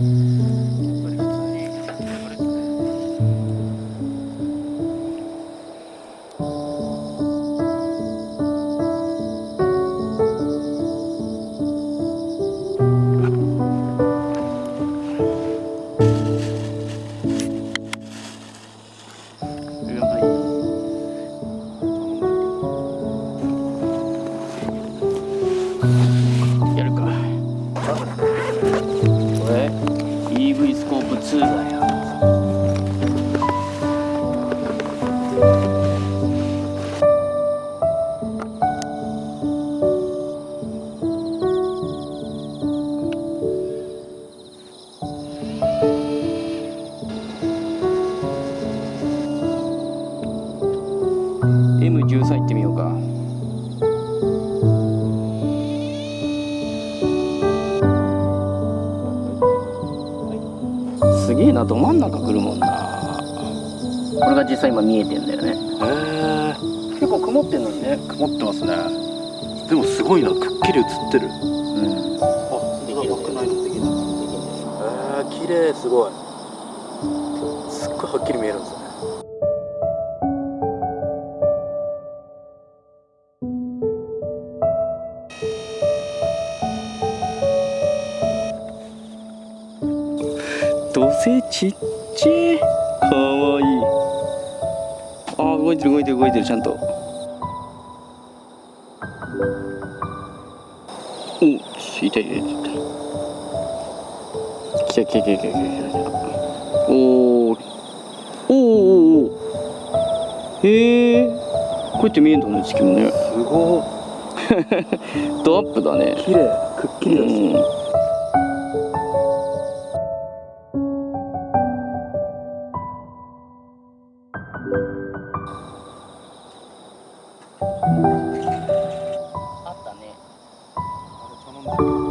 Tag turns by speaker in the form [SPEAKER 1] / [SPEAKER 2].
[SPEAKER 1] Thank mm -hmm.
[SPEAKER 2] you.
[SPEAKER 1] EV スコープ2だよ13行ってみようか。など真ん中来るもんな。これが実際今見えてんだよね。へ
[SPEAKER 2] え。
[SPEAKER 1] 結構曇ってんのにね。
[SPEAKER 2] 曇ってますね。でもすごいな。くっきり映ってる。うん。
[SPEAKER 1] あ
[SPEAKER 2] できるなくないのできるへえ綺麗すごい。すっごいはっきり見えるんですよね
[SPEAKER 1] 土星ちっちゃいかわいい。あー動いてる動いてる動いてるちゃんと。おいたいたいたい。た来た来た来た来た来た。来たおー。おーおーおー。へえこうやって見えるんだね地球もね。
[SPEAKER 2] すご
[SPEAKER 1] ドアップだね。い綺
[SPEAKER 2] 麗くっきりです、
[SPEAKER 1] うん
[SPEAKER 2] あ